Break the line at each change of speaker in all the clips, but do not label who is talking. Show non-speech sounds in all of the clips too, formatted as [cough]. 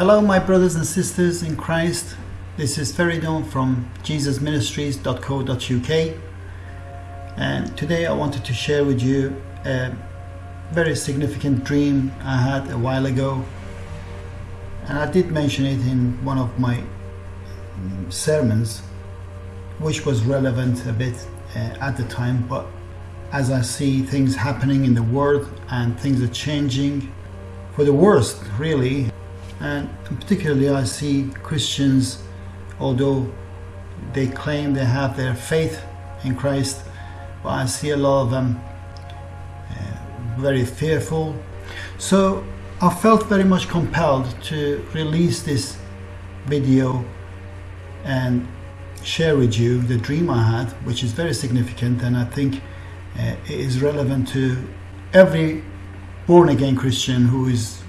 Hello, my brothers and sisters in Christ. This is Feridon from jesusministries.co.uk, and today I wanted to share with you a very significant dream I had a while ago. And I did mention it in one of my sermons, which was relevant a bit uh, at the time, but as I see things happening in the world and things are changing for the worst, really. And particularly, I see Christians, although they claim they have their faith in Christ, but I see a lot of them uh, very fearful. So I felt very much compelled to release this video and share with you the dream I had, which is very significant and I think uh, is relevant to every born again Christian who is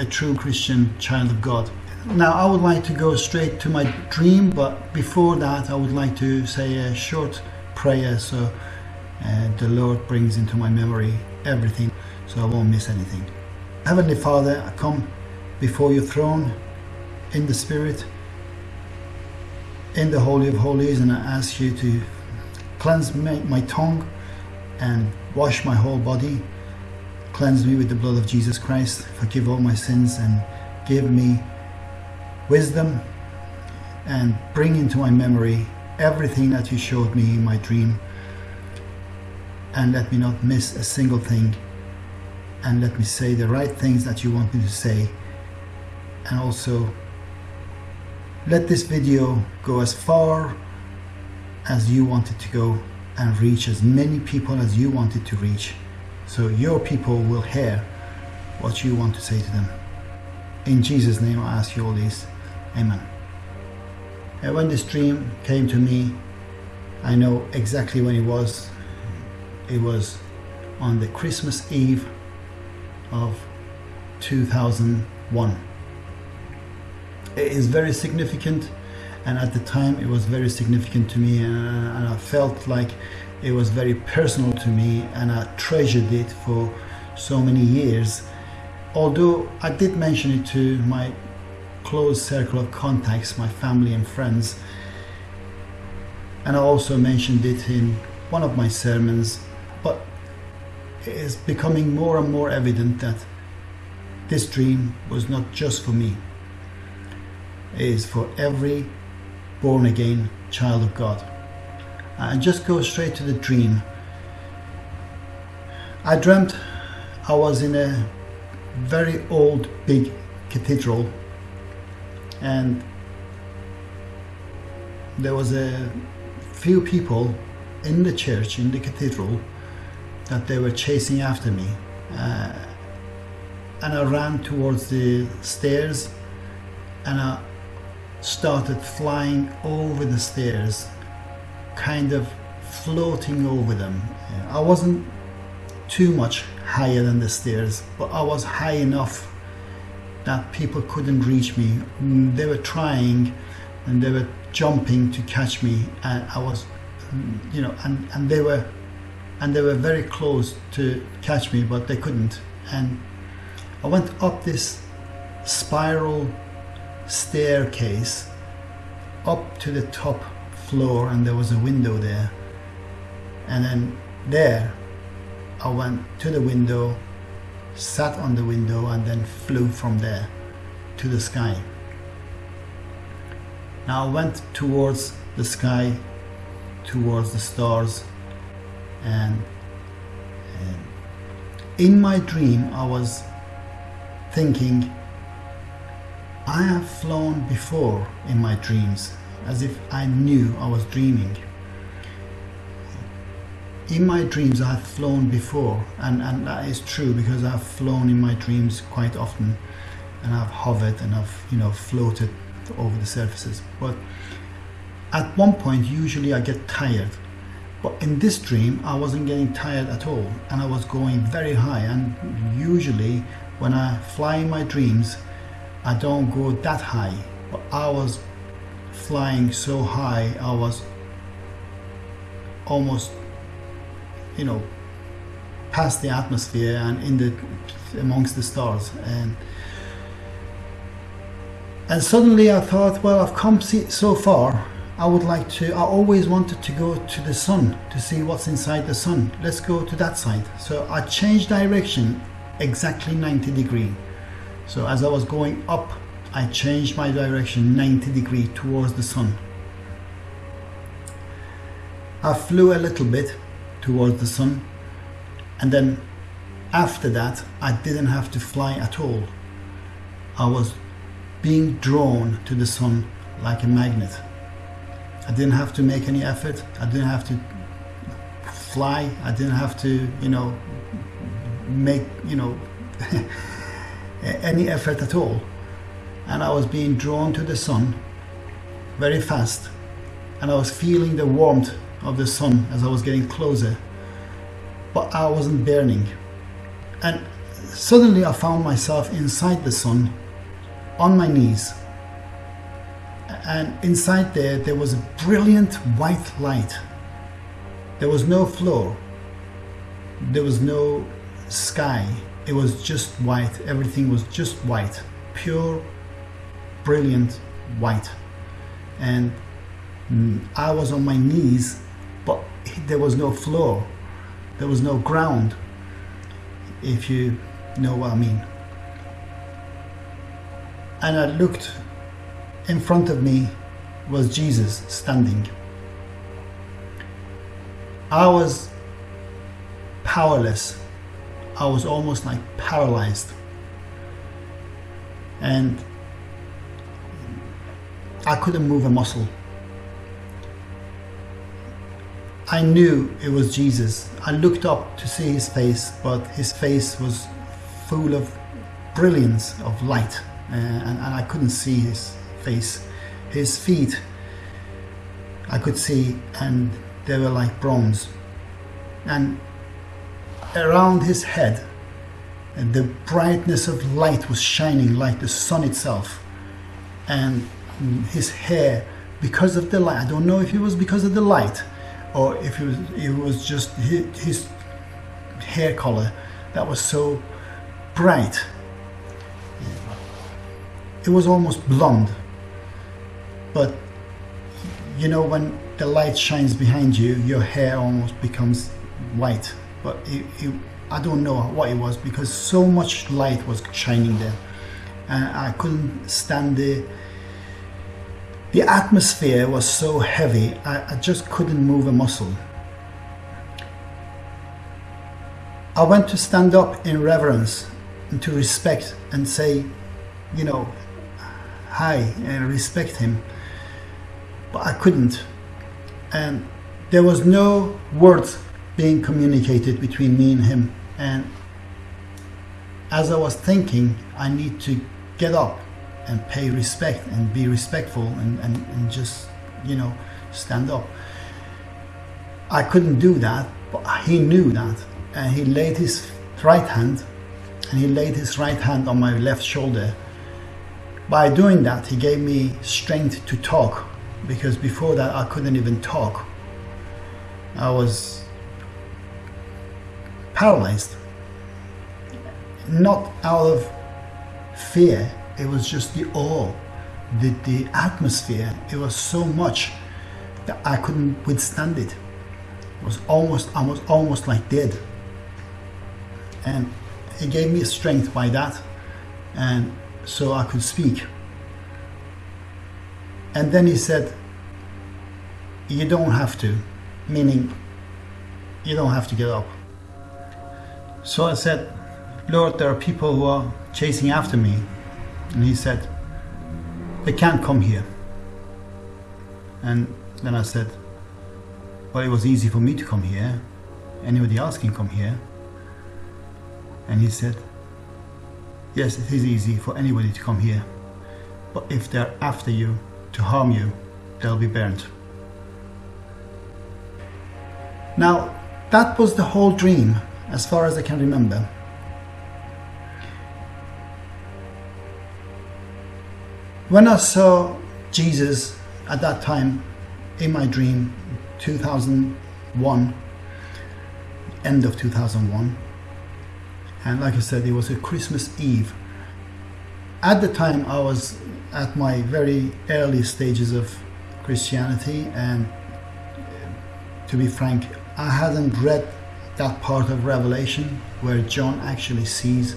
a true Christian child of God. Now, I would like to go straight to my dream, but before that, I would like to say a short prayer so uh, the Lord brings into my memory everything so I won't miss anything. Heavenly Father, I come before your throne in the Spirit, in the Holy of Holies, and I ask you to cleanse my, my tongue and wash my whole body. Cleanse me with the blood of Jesus Christ, forgive all my sins, and give me wisdom and bring into my memory everything that you showed me in my dream. And let me not miss a single thing. And let me say the right things that you want me to say. And also, let this video go as far as you want it to go and reach as many people as you want it to reach so your people will hear what you want to say to them. In Jesus' name I ask you all this. Amen. And when this dream came to me, I know exactly when it was. It was on the Christmas Eve of 2001. It is very significant and at the time it was very significant to me and, and, I felt like it was very personal to me and I treasured it for so many years although I did mention it to my close circle of contacts my family and friends and I also mentioned it in one of my sermons but it is becoming more and more evident that this dream was not just for me it is for every born again child of God. And just go straight to the dream. I dreamt I was in a very old big cathedral and there was a few people in the church in the cathedral that they were chasing after me uh, and I ran towards the stairs and I started flying over the stairs, kind of floating over them. Uh, I wasn't too much higher than the stairs, but I was high enough that people couldn't reach me. Mm, they were trying and they were jumping to catch me and I was mm, you know and, and they were and they were very close to catch me but they couldn't and I went up this spiral staircase up to the top floor and there was a window there. And then there I went to the window sat on the window and then flew from there to the sky. Now I went towards the sky towards the stars and, and in my dream I was thinking I have flown before in my dreams, as if I knew I was dreaming. In my dreams I have flown before, and, and that is true because I've flown in my dreams quite often, and I've hovered and I've you know floated over the surfaces. But at one point, usually I get tired. But in this dream, I wasn't getting tired at all, and I was going very high. And usually, when I fly in my dreams, I don't go that high, but I was flying so high, I was almost, you know, past the atmosphere and in the amongst the stars. And And suddenly I thought, well, I've come so far. I would like to, I always wanted to go to the sun to see what's inside the sun. Let's go to that side. So I changed direction exactly 90 degree. So as I was going up, I changed my direction 90 degree towards the sun. I flew a little bit towards the sun and then after that I didn't have to fly at all. I was being drawn to the sun like a magnet. I didn't have to make any effort. I didn't have to fly. I didn't have to, you know, make, you know, [laughs] any effort at all. And I was being drawn to the sun very fast. And I was feeling the warmth of the sun as I was getting closer. But I wasn't burning. And suddenly I found myself inside the sun on my knees. And inside there, there was a brilliant white light. There was no floor. There was no sky. It was just white. Everything was just white. Pure, brilliant white. And mm, I was on my knees, but there was no floor. There was no ground, if you know what I mean and I looked in front of me was Jesus standing. I was powerless. I was almost like paralyzed. And I couldn't move a muscle. I knew it was Jesus. I looked up to see his face, but his face was full of brilliance of light. Uh, and, and I couldn't see his face. His feet I could see and they were like bronze. And around his head and the brightness of light was shining like the sun itself. And his hair, because of the light, I don't know if it was because of the light or if it was, it was just his, hair color that was so bright it was almost blonde. But you know, when the light shines behind you, your hair almost becomes white. But it, it, I don't know what it was because so much light was shining there. And I couldn't stand the the atmosphere was so heavy, I, I just couldn't move a muscle. I went to stand up in reverence and to respect and say, you know, hi and respect him. But I couldn't. And there was no words being communicated between me and him. And as I was thinking I need to get up and pay respect and be respectful and, and, and just you know stand up I couldn't do that but he knew that and he laid his right hand and he laid his right hand on my left shoulder by doing that, he gave me strength to talk because before that I couldn't even talk. I was paralyzed. Not out of fear, it was just the awe, the, the atmosphere. It was so much that I couldn't withstand it. It was almost, I was almost like dead. And it gave me strength by that. And so I could speak. And then he said, You don't have to, meaning you don't have to get up. So I said, Lord, there are people who are chasing after me. And he said, They can't come here. And then I said, Well, it was easy for me to come here. Anybody else can come here. And he said, Yes, it is easy for anybody to come here, but if they're after you to harm you, they'll be burnt. Now, that was the whole dream, as far as I can remember. When I saw Jesus at that time in my dream, 2001, end of 2001, and like I said, it was a Christmas Eve. At the time, I was at my very early stages of Christianity, and uh, to be frank, I hadn't read that part of Revelation where John actually sees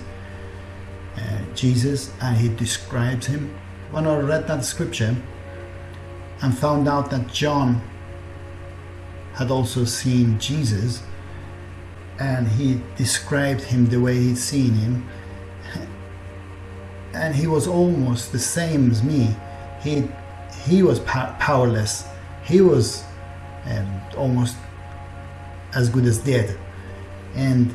uh, Jesus and he describes him. When I read that scripture and found out that John had also seen Jesus and he described him the way he'd seen him, and he was almost the same as me. He he was powerless. He was um, almost as good as dead, and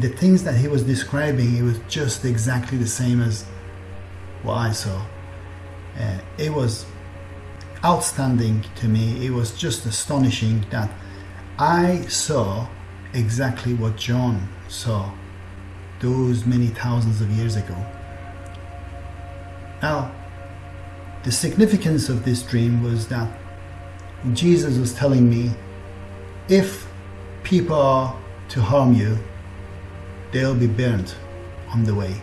the things that he was describing, it was just exactly the same as what I saw. Uh, it was outstanding to me. It was just astonishing that I saw exactly what John saw those many thousands of years ago. Now, the significance of this dream was that Jesus was telling me if people are to harm you, they'll be burnt on the way.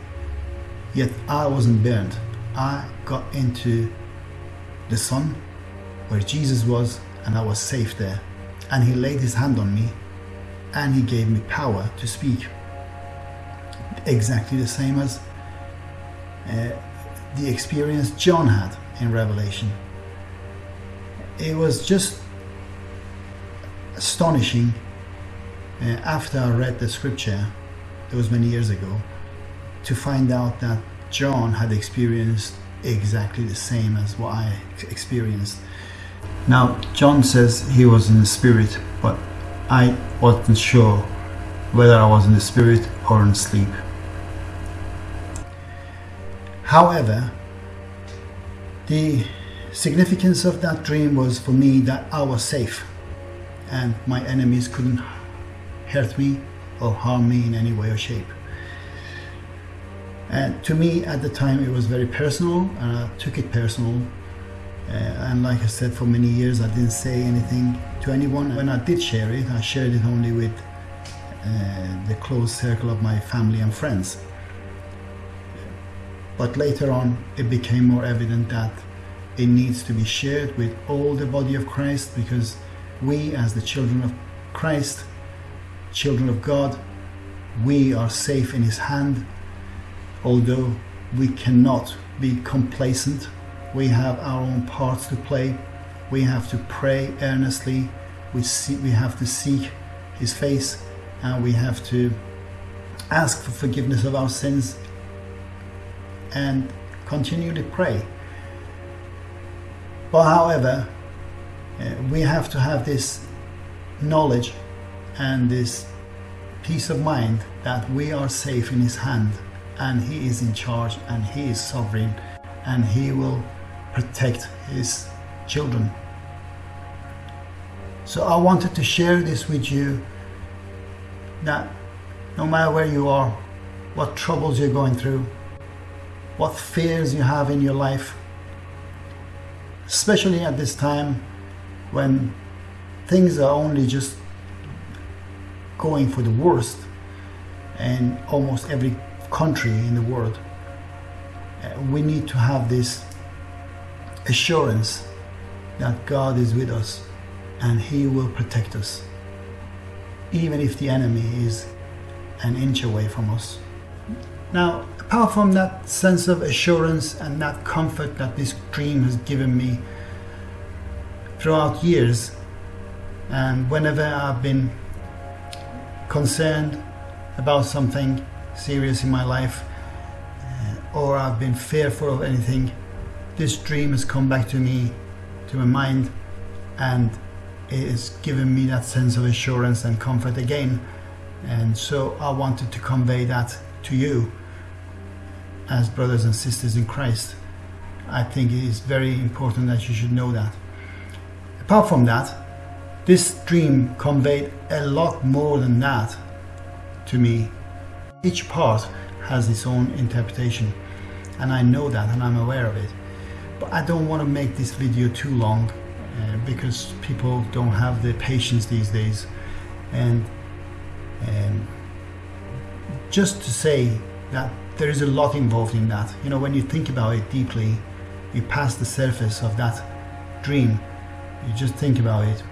Yet I wasn't burned. I got into the sun where Jesus was, and I was safe there. And He laid His hand on me and He gave me power to speak. Exactly the same as uh, the experience John had in Revelation. It was just astonishing uh, after I read the scripture, it was many years ago, to find out that John had experienced exactly the same as what I experienced. Now, John says he was in the spirit, but I wasn't sure whether I was in the spirit or in sleep. However, the significance of that dream was for me that I was safe and my enemies couldn't hurt me or harm me in any way or shape. And to me at the time it was very personal and I took it personal. Uh, and like I said, for many years I didn't say anything to anyone. When I did share it, I shared it only with uh, the close circle of my family and friends. But later on, it became more evident that it needs to be shared with all the body of Christ because we, as the children of Christ, children of God, we are safe in His hand. Although we cannot be complacent, we have our own parts to play. We have to pray earnestly. We, see, we have to seek His face and we have to ask for forgiveness of our sins and continually pray. But however, uh, we have to have this knowledge and this peace of mind that we are safe in His hand and He is in charge and He is sovereign and He will protect His children. So I wanted to share this with you that no matter where you are, what troubles you're going through, what fears you have in your life, especially at this time when things are only just going for the worst and almost every country in the world. Uh, we need to have this assurance that God is with us and He will protect us, even if the enemy is an inch away from us. Now, apart from that sense of assurance and that comfort that this dream has given me throughout years, and whenever I've been concerned about something serious in my life, uh, or I've been fearful of anything, this dream has come back to me, to my mind, and it has given me that sense of assurance and comfort again. And so I wanted to convey that to you as brothers and sisters in Christ. I think it is very important that you should know that. Apart from that, this dream conveyed a lot more than that to me. Each part has its own interpretation, and I know that and I'm aware of it. But I don't want to make this video too long uh, because people don't have the patience these days. And um, just to say that there is a lot involved in that. You know, when you think about it deeply, you pass the surface of that dream, you just think about it.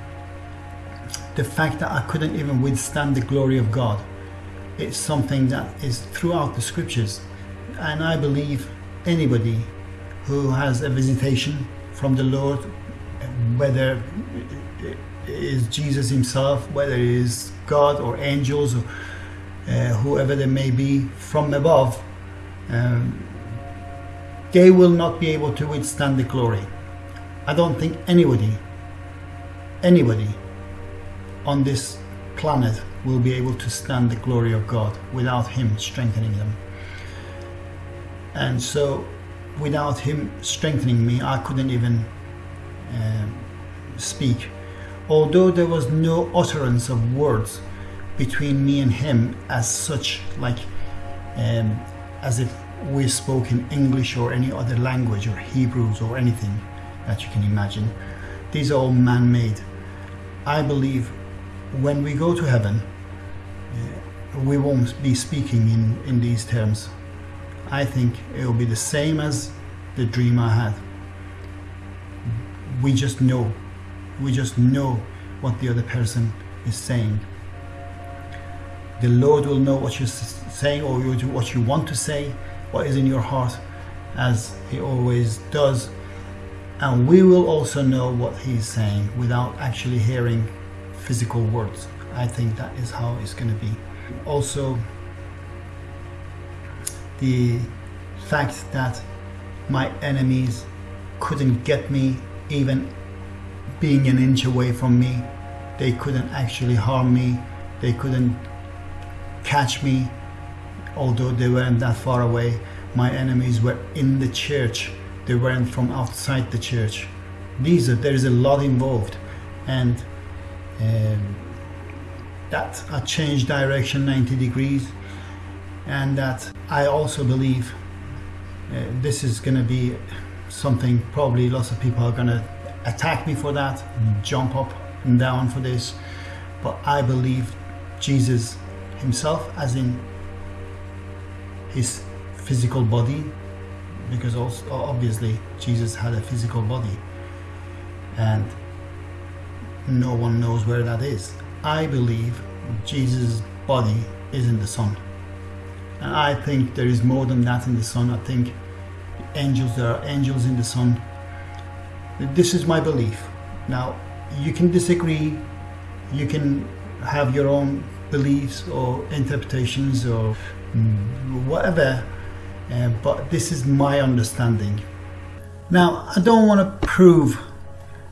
The fact that I couldn't even withstand the glory of God, it's something that is throughout the scriptures. And I believe anybody who has a visitation from the Lord, whether it is Jesus himself, whether it is God or angels or uh, whoever they may be from above, um, they will not be able to withstand the glory. I don't think anybody, anybody on this planet will be able to stand the glory of God without Him strengthening them. And so, without Him strengthening me, I couldn't even uh, speak. Although there was no utterance of words between me and Him as such, like um, as if we spoke in English or any other language or Hebrews or anything that you can imagine. These are all man made. I believe when we go to heaven, uh, we won't be speaking in, in these terms. I think it will be the same as the dream I had. We just know. We just know what the other person is saying. The Lord will know what you're saying or what you want to say, what is in your heart, as He always does. And we will also know what He's saying without actually hearing physical words. I think that is how it's going to be. Also, the fact that my enemies couldn't get me even being an inch away from me. They couldn't actually harm me. They couldn't catch me, although they weren't that far away. My enemies were in the church. They weren't from outside the church. These are, there is a lot involved, and um, that I changed direction 90 degrees, and that I also believe uh, this is going to be something probably lots of people are going to attack me for that, jump up and down for this, but I believe Jesus himself, as in his physical body, because also obviously Jesus had a physical body, and no one knows where that is. I believe Jesus' body is in the sun. And I think there is more than that in the sun. I think angels, there are angels in the sun. This is my belief. Now, you can disagree, you can have your own beliefs or interpretations or whatever, uh, but this is my understanding. Now, I don't want to prove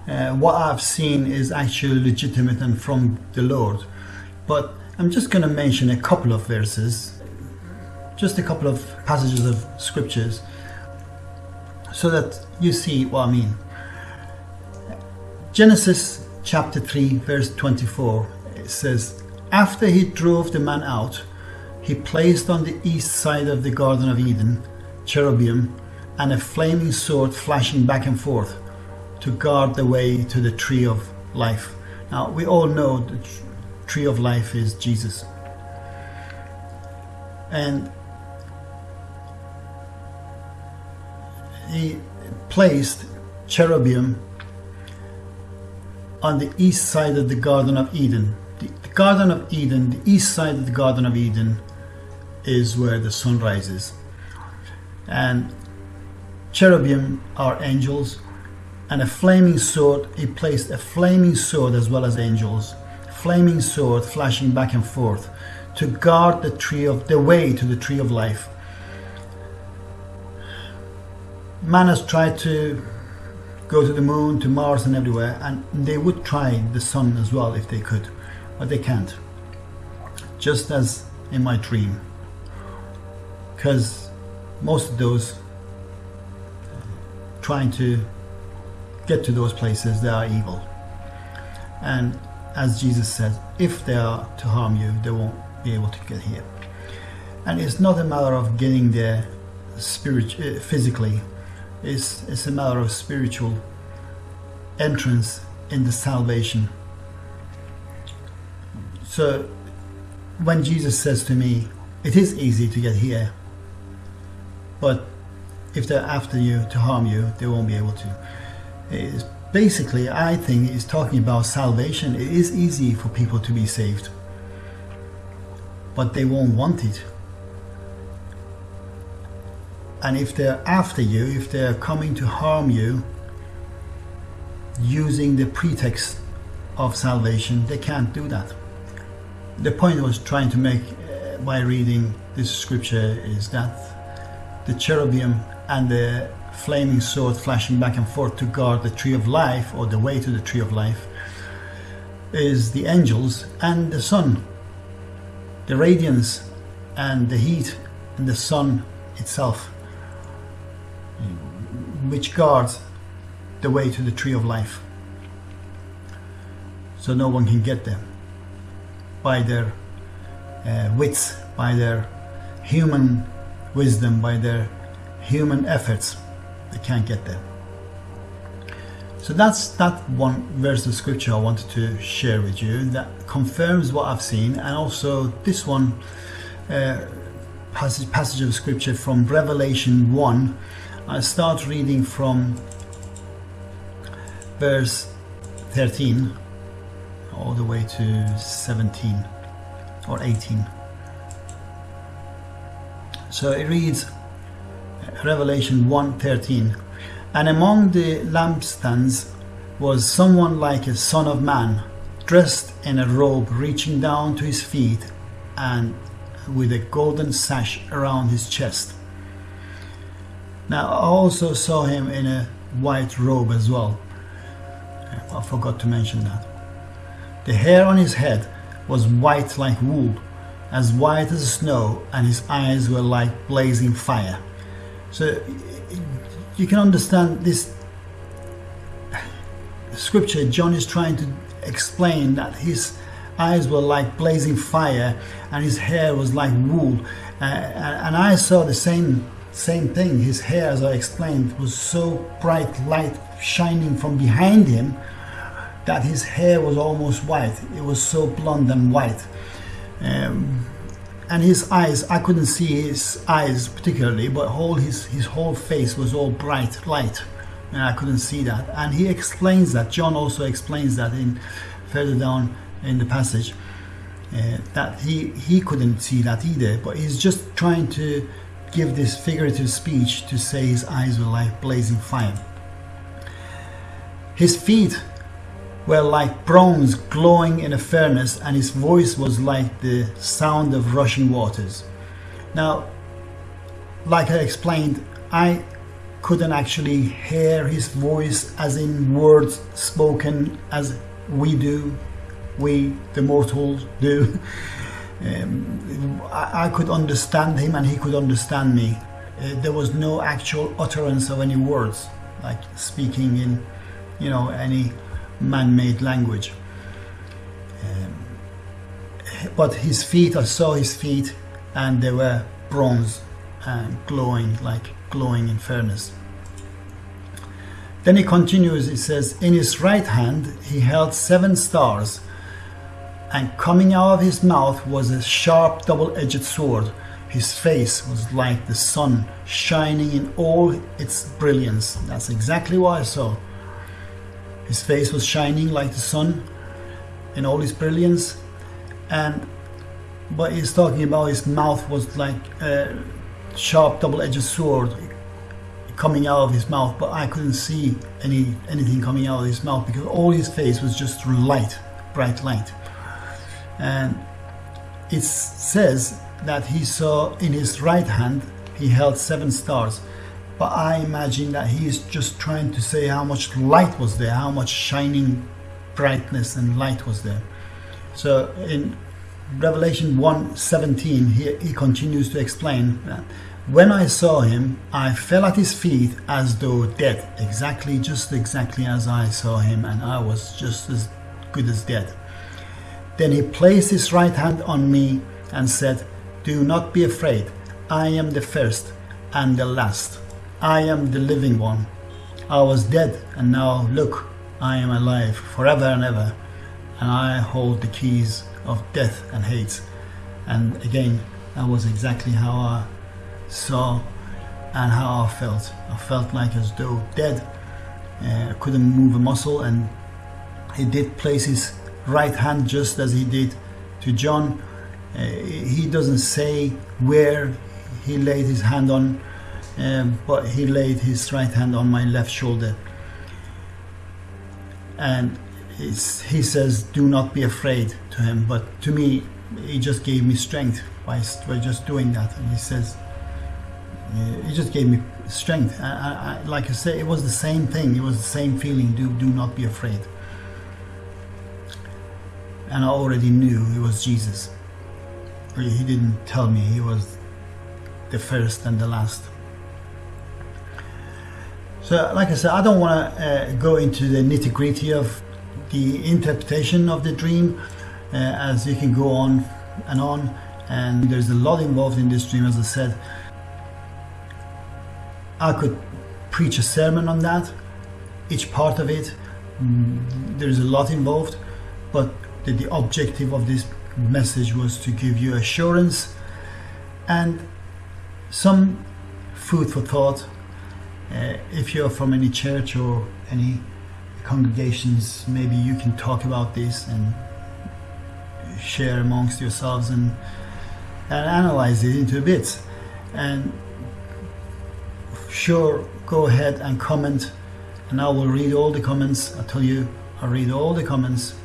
uh, what I've seen is actually legitimate and from the Lord, but I'm just going to mention a couple of verses, just a couple of passages of scriptures, so that you see what I mean. Genesis chapter 3, verse 24, it says, After he drove the man out, he placed on the east side of the Garden of Eden cherubim and a flaming sword flashing back and forth to guard the way to the tree of life. Now, we all know the tree of life is Jesus. And he placed cherubim on the east side of the Garden of Eden. The, Garden of Eden, the east side of the Garden of Eden, is where the sun rises. And cherubim are angels, and a flaming sword, he placed a flaming sword as well as angels, flaming sword flashing back and forth to guard the tree of the way to the tree of life. Man has tried to go to the moon, to Mars, and everywhere, and they would try the sun as well if they could, but they can't. Just as in my dream, because most of those trying to get to those places, they are evil. And as Jesus says, if they are to harm you, they won't be able to get here. And it's not a matter of getting there spirit, uh, physically, it's, it's a matter of spiritual entrance in the salvation. So when Jesus says to me, it is easy to get here, but if they're after you to harm you, they won't be able to. It's basically, I think, is talking about salvation. It is easy for people to be saved, but they won't want it. And if they're after you, if they're coming to harm you, using the pretext of salvation, they can't do that. The point I was trying to make uh, by reading this scripture is that the cherubim and the flaming sword flashing back and forth to guard the tree of life or the way to the tree of life is the angels and the sun. The radiance and the heat and the sun itself, which guards the way to the tree of life. So no one can get there by their uh, wits, by their human wisdom, by their human efforts. They can't get there. So that's that one verse of scripture I wanted to share with you that confirms what I've seen, and also this one uh, passage, passage of scripture from Revelation 1. I start reading from verse 13 all the way to 17 or 18. So it reads Revelation 1:13 And among the lampstands was someone like a son of man dressed in a robe reaching down to his feet and with a golden sash around his chest. Now I also saw him in a white robe as well. I forgot to mention that. The hair on his head was white like wool, as white as snow, and his eyes were like blazing fire. So you can understand this scripture. John is trying to explain that his eyes were like blazing fire and his hair was like wool. Uh, and I saw the same same thing. His hair, as I explained, was so bright light shining from behind him that his hair was almost white. It was so blonde and white. Um, and his eyes, I couldn't see his eyes particularly, but whole his, his whole face was all bright light. And I couldn't see that. And he explains that. John also explains that in further down in the passage. Uh, that he he couldn't see that either but he's just trying to give this figurative speech to say his eyes were like blazing fire his feet were like bronze glowing in a furnace, and his voice was like the sound of rushing waters. Now, like I explained, I couldn't actually hear his voice as in words spoken as we do, we the mortals do. [laughs] Um, I, I, could understand him and he could understand me. Uh, there was no actual utterance of any words, like speaking in, you know, any man-made language. Um, but his feet, I saw his feet, and they were bronze and glowing like glowing in furnace. Then he continues, he says, In his right hand he held seven stars, and coming out of his mouth was a sharp double edged sword. His face was like the sun, shining in all its brilliance. That's exactly what I saw. His face was shining like the sun in all his brilliance. And but he's talking about his mouth was like a sharp double-edged sword coming out of his mouth, but I couldn't see any anything coming out of his mouth because all his face was just light, bright light. And it says that he saw in his right hand he held seven stars but I imagine that he is just trying to say how much light was there, how much shining brightness and light was there. So in Revelation 1:17, he, he continues to explain that when I saw him, I fell at his feet as though dead, exactly, just exactly as I saw him, and I was just as good as dead. Then he placed his right hand on me and said, Do not be afraid, I am the first and the last. I am the living one. I was dead, and now look, I am alive forever and ever, and I hold the keys of death and Hades. And again, that was exactly how I saw and how I felt. I felt like as though dead. Uh, couldn't move a muscle and he did place his right hand just as he did to John. Uh, he doesn't say where he laid his hand on, um, but he laid his right hand on my left shoulder. And he says, Do not be afraid to him. But to me, he just gave me strength by, by just doing that. And he says, He just gave me strength. I, I, like I said, it was the same thing, it was the same feeling do, do not be afraid. And I already knew it was Jesus. He didn't tell me, he was the first and the last. So, like I said, I don't want to uh, go into the nitty gritty of the interpretation of the dream, uh, as you can go on and on. And there's a lot involved in this dream, as I said. I could preach a sermon on that, each part of it. Mm, there's a lot involved, but the, the objective of this message was to give you assurance and some food for thought uh, if you're from any church or any congregations, maybe you can talk about this and share amongst yourselves and, and analyze it into bits. And sure, go ahead and comment, and I will read all the comments. I tell you, I read all the comments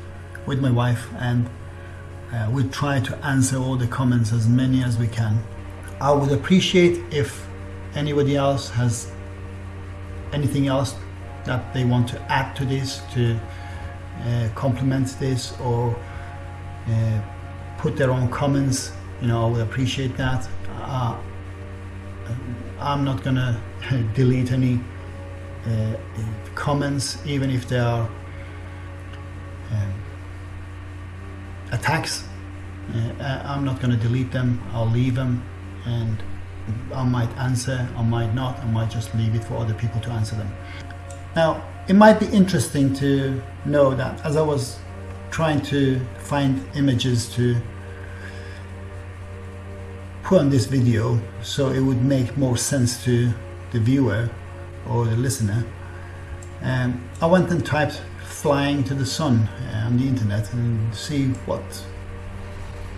with my wife, and uh, we try to answer all the comments as many as we can. I would appreciate if anybody else has anything else that they want to add to this to uh, complement this or uh, put their own comments you know I would appreciate that. Uh, I'm not gonna [laughs] delete any uh, comments even if they are um, attacks. Uh, I'm not gonna delete them. I'll leave them and I might answer, I might not, I might just leave it for other people to answer them. Now, it might be interesting to know that as I was trying to find images to put on this video so it would make more sense to the viewer or the listener, um, I went and typed flying to the sun uh, on the internet and see what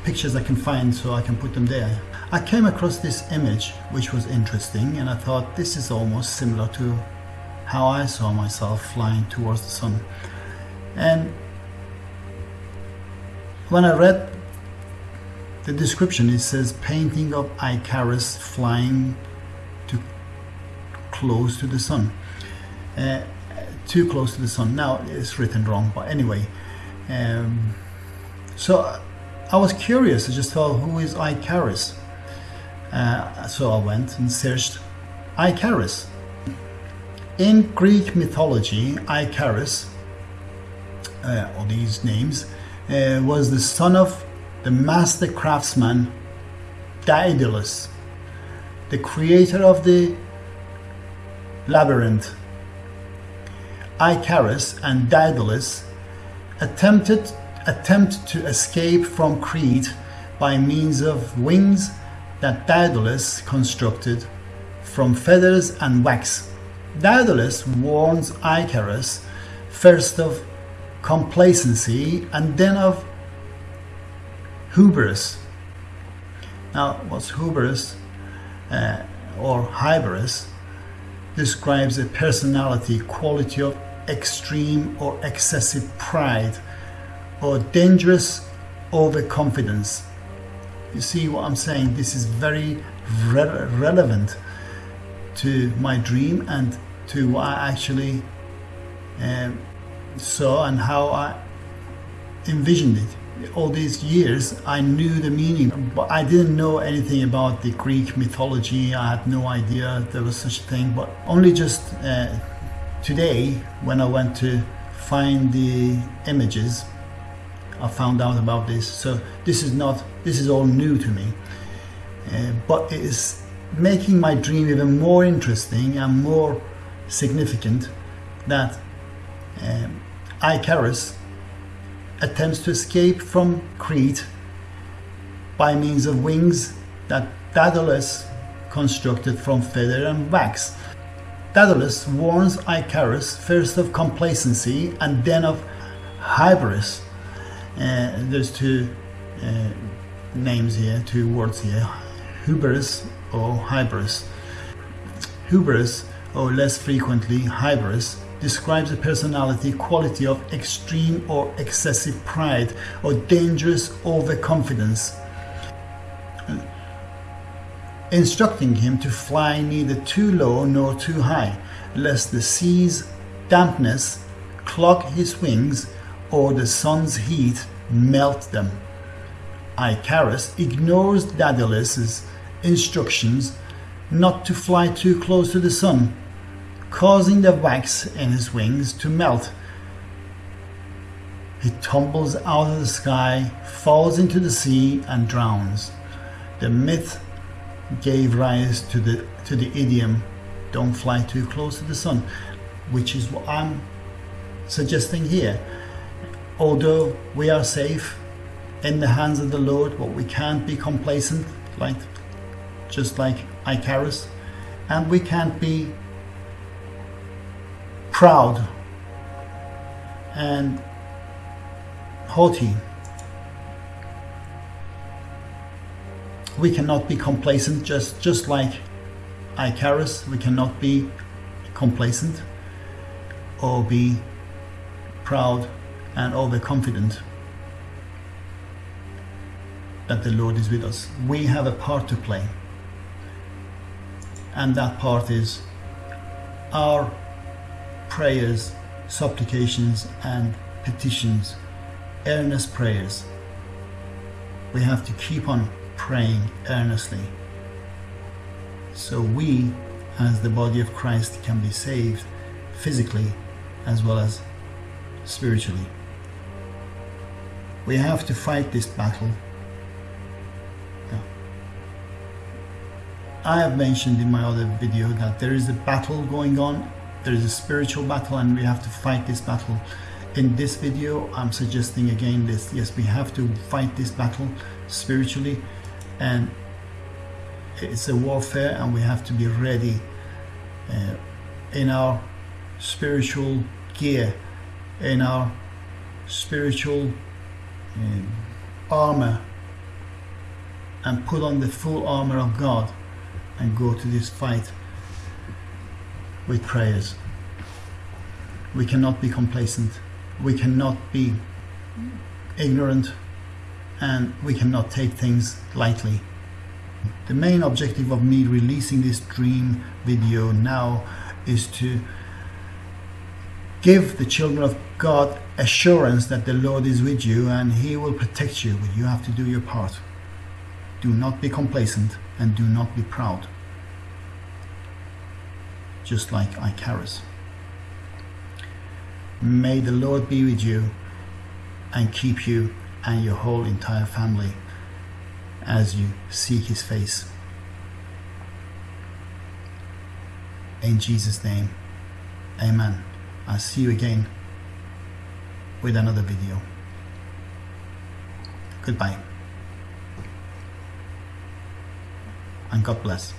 pictures I can find so I can put them there. I came across this image which was interesting and I thought this is almost similar to how I saw myself flying towards the sun. And when I read the description, it says painting of Icarus flying to close to the sun. Uh, too close to the sun. Now it's written wrong, but anyway. Um, so I was curious. I just thought, who is Icarus? Uh, so I went and searched Icarus. In Greek mythology, Icarus, uh, all these names, uh, was the son of the master craftsman Daedalus, the creator of the labyrinth. Icarus and Daedalus attempted attempt to escape from Crete by means of wings that Daedalus constructed from feathers and wax. Daedalus warns Icarus first of complacency and then of hubris. Now, what's hubris uh, or hybris describes a personality quality of extreme or excessive pride or dangerous overconfidence. You see what I'm saying? This is very re relevant to my dream and to what I actually um, saw and how I envisioned it. All these years, I knew the meaning, but I didn't know anything about the Greek mythology. I had no idea there was such a thing. But only just uh, today, when I went to find the images, I found out about this. So this is not, this is all new to me. Uh, but it is making my dream even more interesting and more significant that um, Icarus attempts to escape from Crete by means of wings that Daedalus constructed from feather and wax. Daedalus warns Icarus first of complacency and then of hybris. Uh, there's two uh, names here, two words here, hubris or hybris. Hubris, or less frequently hybris, describes a personality quality of extreme or excessive pride or dangerous overconfidence instructing him to fly neither too low nor too high, lest the sea's dampness clog his wings or the sun's heat melt them. Icarus ignores Daedalus's instructions not to fly too close to the sun, causing the wax in his wings to melt. He tumbles out of the sky, falls into the sea, and drowns. The myth gave rise to the to the idiom don't fly too close to the sun which is what I'm suggesting here although we are safe in the hands of the Lord but we can't be complacent like just like Icarus. And we can't be proud and haughty. We cannot be complacent just just like Icarus. We cannot be complacent or be proud and overconfident that the Lord is with us we have a part to play and that part is our prayers supplications and petitions earnest prayers we have to keep on praying earnestly. So we, as the body of Christ, can be saved physically as well as spiritually. We have to fight this battle. I have mentioned in my other video that there is a battle going on. There is a spiritual battle and we have to fight this battle. In this video, I'm suggesting again this. Yes, we have to fight this battle spiritually and it's a warfare and we have to be ready uh, in our spiritual gear in our spiritual Mm. armor and put on the full armor of God and go to this fight with prayers. We cannot be complacent. We cannot be ignorant. And we cannot take things lightly. The main objective of me releasing this dream video now is to give the children of God assurance that the Lord is with you and he will protect you but you have to do your part. Do not be complacent and do not be proud. Just like Icarus. May the Lord be with you and keep you and your whole entire family as you seek his face. In Jesus' name, amen. I'll see you again with another video. Goodbye. And God bless.